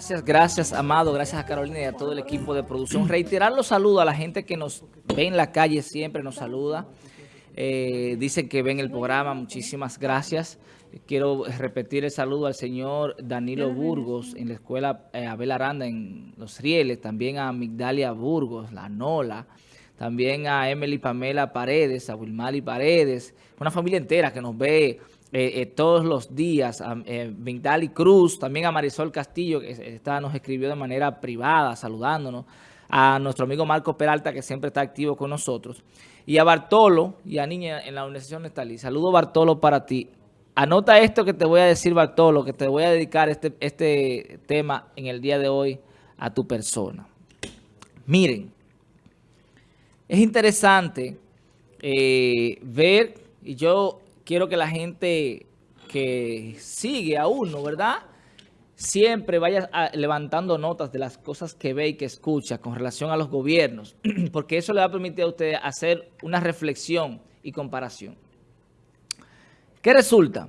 Gracias, gracias, Amado, gracias a Carolina y a todo el equipo de producción. Reiterar los saludos a la gente que nos ve en la calle siempre, nos saluda. Eh, dicen que ven el programa, muchísimas gracias. Quiero repetir el saludo al señor Danilo Burgos en la escuela eh, Abel Aranda en Los Rieles, también a Migdalia Burgos, la Nola, también a Emily Pamela Paredes, a Wilmali Paredes, una familia entera que nos ve eh, todos los días, a Migdali Cruz, también a Marisol Castillo, que está, nos escribió de manera privada, saludándonos, a nuestro amigo Marco Peralta, que siempre está activo con nosotros, y a Bartolo y a Niña en la Universidad Nestalí. Saludo Bartolo para ti. Anota esto que te voy a decir, Bartolo, que te voy a dedicar este, este tema en el día de hoy a tu persona. Miren, es interesante eh, ver, y yo quiero que la gente que sigue a uno, ¿verdad?, siempre vaya levantando notas de las cosas que ve y que escucha con relación a los gobiernos, porque eso le va a permitir a usted hacer una reflexión y comparación. ¿Qué resulta?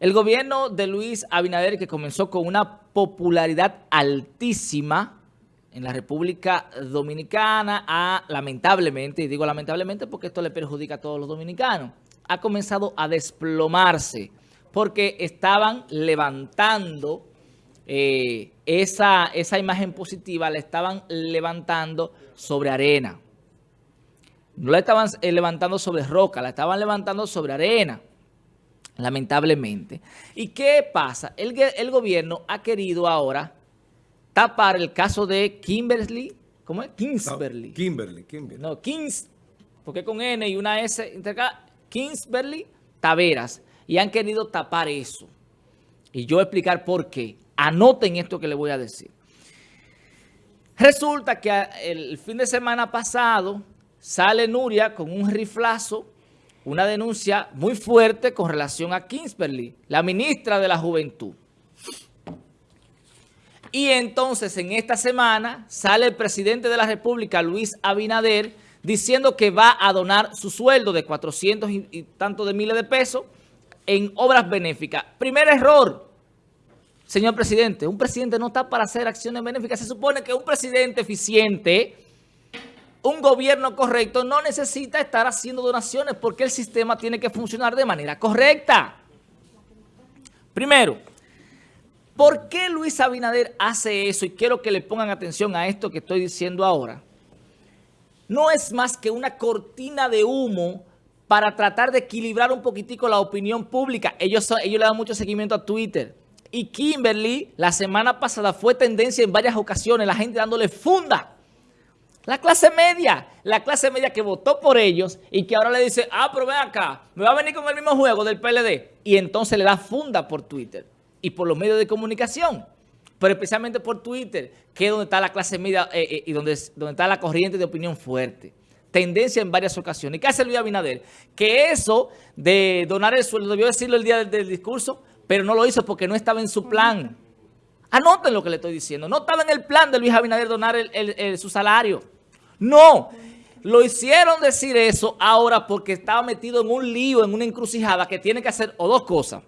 El gobierno de Luis Abinader, que comenzó con una popularidad altísima en la República Dominicana, ha, lamentablemente, y digo lamentablemente porque esto le perjudica a todos los dominicanos, ha comenzado a desplomarse porque estaban levantando eh, esa, esa imagen positiva, la estaban levantando sobre arena. No la estaban eh, levantando sobre roca, la estaban levantando sobre arena, lamentablemente. ¿Y qué pasa? El, el gobierno ha querido ahora tapar el caso de Kimberly, ¿cómo es? Kingsberly. No, Kimberly, Kimberly. No, Kings, porque con N y una S, Kingsberly Taveras y han querido tapar eso. Y yo voy a explicar por qué. Anoten esto que les voy a decir. Resulta que el fin de semana pasado sale Nuria con un riflazo, una denuncia muy fuerte con relación a Kingsberly, la ministra de la Juventud. Y entonces en esta semana sale el presidente de la República, Luis Abinader, diciendo que va a donar su sueldo de 400 y, y tanto de miles de pesos en obras benéficas. Primer error, señor presidente, un presidente no está para hacer acciones benéficas. Se supone que un presidente eficiente, un gobierno correcto, no necesita estar haciendo donaciones porque el sistema tiene que funcionar de manera correcta. Primero, ¿por qué Luis Abinader hace eso? Y quiero que le pongan atención a esto que estoy diciendo ahora. No es más que una cortina de humo para tratar de equilibrar un poquitico la opinión pública. Ellos, ellos le dan mucho seguimiento a Twitter. Y Kimberly, la semana pasada, fue tendencia en varias ocasiones, la gente dándole funda. La clase media, la clase media que votó por ellos y que ahora le dice, ah, pero ven acá, me va a venir con el mismo juego del PLD. Y entonces le da funda por Twitter y por los medios de comunicación. Pero especialmente por Twitter, que es donde está la clase media eh, eh, y donde, está la corriente de opinión fuerte tendencia en varias ocasiones. ¿Y qué hace Luis Abinader? Que eso de donar el sueldo, debió decirlo el día del, discurso, pero no lo hizo porque no estaba en su plan. Anoten lo que le estoy diciendo. No estaba en el plan de Luis Abinader donar su salario. No. Lo hicieron decir eso ahora porque estaba metido en un lío, en una encrucijada que tiene que hacer o dos cosas.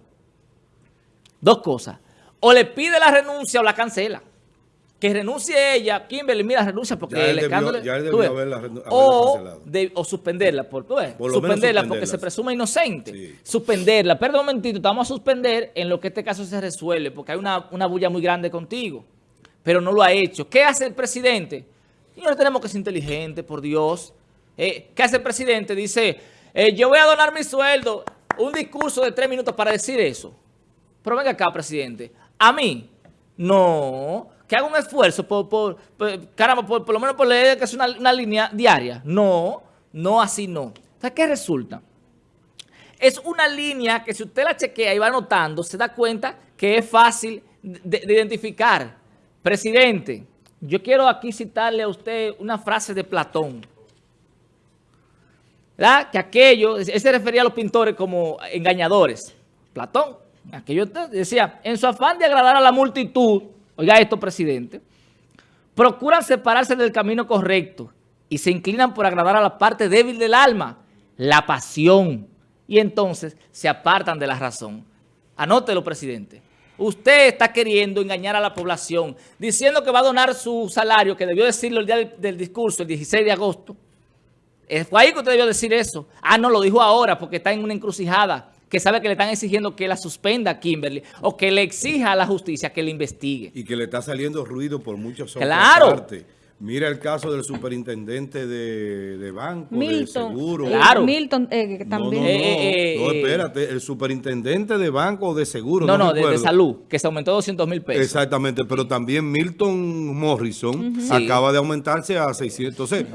Dos cosas. O le pide la renuncia o la cancela que renuncie ella, Kimberly, mira, renuncia porque el escándalo... Ya debió haberla, o, o, suspenderla, por, suspenderla porque se presume inocente. Suspenderla. Perdón un momentito, vamos a suspender en lo que este caso se resuelve porque hay una, una bulla muy grande contigo. Pero no lo ha hecho. ¿Qué hace el presidente? No tenemos que ser inteligentes, por Dios. Eh, ¿Qué hace el presidente? Dice, eh, yo voy a donar mi sueldo. Un discurso de tres minutos para decir eso. Pero venga acá, presidente. A mí, no que haga un esfuerzo por, por, caramba, por, lo menos por leer que es una, línea diaria. No, no así no. O ¿qué resulta? Es una línea que si usted la chequea y va anotando, se da cuenta que es fácil de, identificar. Presidente, yo quiero aquí citarle a usted una frase de Platón. ¿Verdad? Que aquello, él se refería a los pintores como engañadores. Platón, aquello decía, en su afán de agradar a la multitud, oiga esto, presidente, procuran separarse del camino correcto y se inclinan por agradar a la parte débil del alma, la pasión, y entonces se apartan de la razón. Anótelo, presidente. Usted está queriendo engañar a la población, diciendo que va a donar su salario, que debió decirlo el día del, discurso, el 16 de agosto. Fue ahí que usted debió decir eso. Ah, no, lo dijo ahora porque está en una encrucijada, que sabe que le están exigiendo que la suspenda a Kimberly o que le exija a la justicia que le investigue. Y que le está saliendo ruido por muchos otras claro. Mira el caso del superintendente de, de banco, de seguro. Claro. Milton eh, también. No, eh, eh, espérate, el superintendente de banco o de seguro. No, no, de, salud, que se aumentó 200 mil pesos. Exactamente, pero también Milton Morrison acaba de aumentarse a 600. Entonces,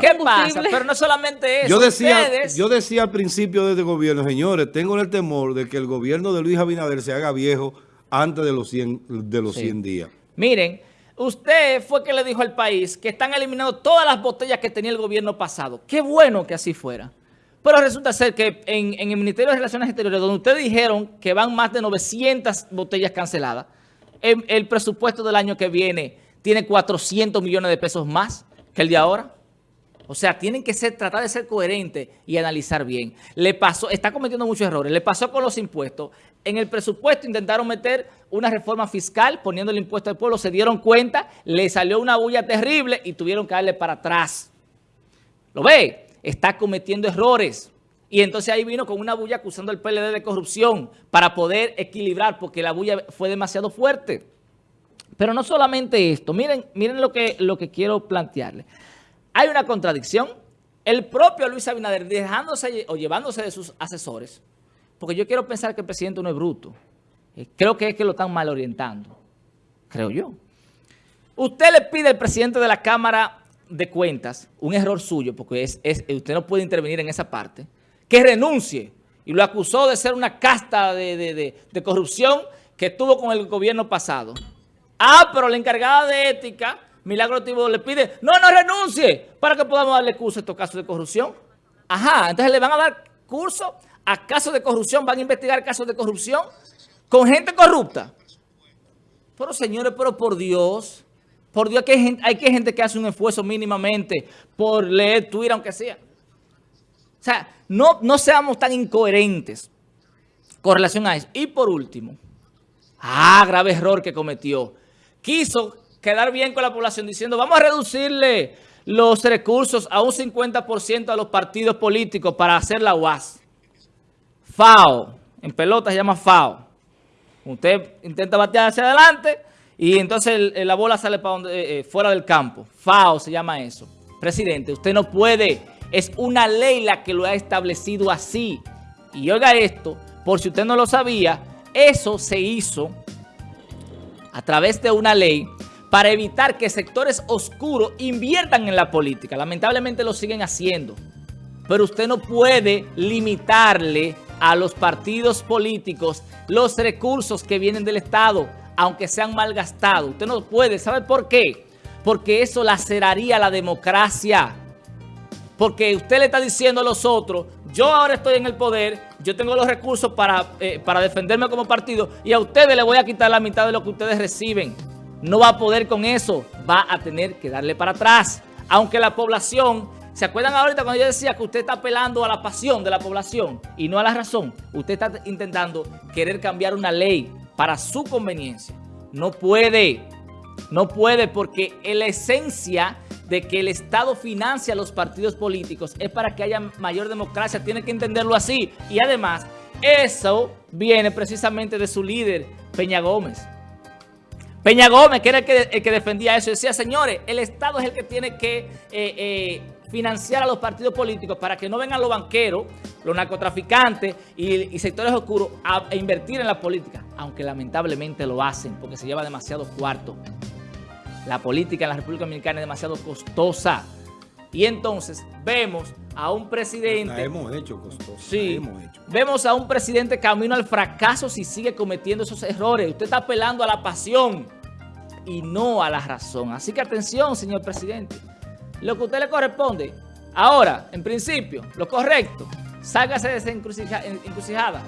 ¿qué pasa? Pero no solamente eso. Yo decía, yo decía al principio de este gobierno, señores, tengo el temor de que el gobierno de Luis Abinader se haga viejo antes de los 100, de los 100 días. Miren, Usted fue que le dijo al país que están eliminando todas las botellas que tenía el gobierno pasado. Qué bueno que así fuera. Pero resulta ser que en, el Ministerio de Relaciones Exteriores, donde ustedes dijeron que van más de 900 botellas canceladas, el, el presupuesto del año que viene tiene 400 millones de pesos más que el de ahora. O sea, tienen que ser, tratar de ser coherentes y analizar bien. Le pasó, está cometiendo muchos errores. Le pasó con los impuestos. En el presupuesto intentaron meter una reforma fiscal poniendo el impuesto al pueblo. Se dieron cuenta, le salió una bulla terrible y tuvieron que darle para atrás. ¿Lo ve? Está cometiendo errores. Y entonces ahí vino con una bulla acusando al PLD de corrupción para poder equilibrar porque la bulla fue demasiado fuerte. Pero no solamente esto. Miren, miren lo que, lo que quiero plantearle. Hay una contradicción. El propio Luis Abinader dejándose o llevándose de sus asesores, porque yo quiero pensar que el presidente no es bruto. Eh, creo que es que lo están mal orientando. Creo yo. Usted le pide al presidente de la Cámara de Cuentas, un error suyo, porque es, usted no puede intervenir en esa parte, que renuncie. Y lo acusó de ser una casta de, de corrupción que tuvo con el gobierno pasado. Ah, pero la encargada de ética Milagro Tibo le pide, no, no renuncie, para que podamos darle curso a estos casos de corrupción. Ajá, entonces le van a dar curso a casos de corrupción, van a investigar casos de corrupción con gente corrupta. Pero señores, pero por Dios, por Dios que hay gente, que gente que hace un esfuerzo mínimamente por leer Twitter, aunque sea. O sea, no, no seamos tan incoherentes con relación a eso. Y por último, ah, grave error que cometió. Quiso quedar bien con la población diciendo vamos a reducirle los recursos a un 50% a los partidos políticos para hacer la UAS. FAO, en pelota se llama FAO. Usted intenta batear hacia adelante y entonces la bola sale para donde, eh, eh, fuera del campo. FAO se llama eso. Presidente, usted no puede, es una ley la que lo ha establecido así. Y oiga esto, por si usted no lo sabía, eso se hizo a través de una ley para evitar que sectores oscuros inviertan en la política. Lamentablemente lo siguen haciendo. Pero usted no puede limitarle a los partidos políticos los recursos que vienen del Estado, aunque sean mal gastados. Usted no puede. ¿Sabe por qué? Porque eso laceraría la democracia. Porque usted le está diciendo a los otros, yo ahora estoy en el poder, yo tengo los recursos para, eh, para defenderme como partido y a ustedes les voy a quitar la mitad de lo que ustedes reciben no va a poder con eso, va a tener que darle para atrás. Aunque la población, ¿se acuerdan ahorita cuando yo decía que usted está apelando a la pasión de la población y no a la razón? Usted está intentando querer cambiar una ley para su conveniencia. No puede, no puede porque la esencia de que el Estado financia a los partidos políticos es para que haya mayor democracia, tiene que entenderlo así. Y además, eso viene precisamente de su líder, Peña Gómez. Peña Gómez, que era el que, defendía eso, decía, señores, el Estado es el que tiene que eh, eh, financiar a los partidos políticos para que no vengan los banqueros, los narcotraficantes y, sectores oscuros a, invertir en la política, aunque lamentablemente lo hacen porque se lleva demasiado cuarto. La política en la República Dominicana es demasiado costosa. Y entonces vemos a un presidente... La hemos hecho costosa. Sí. Vemos a un presidente camino al fracaso si sigue cometiendo esos errores. Usted está apelando a la pasión y no a la razón. Así que atención, señor presidente. Lo que a usted le corresponde, ahora, en principio, lo correcto, sálgase de esa encrucijada.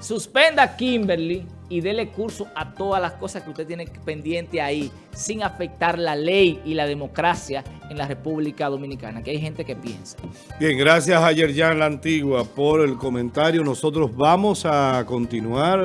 Suspenda a Kimberly y dele curso a todas las cosas que usted tiene pendiente ahí, sin afectar la ley y la democracia en la República Dominicana, que hay gente que piensa. Bien, gracias a Yerjan La Antigua por el comentario. Nosotros vamos a continuar...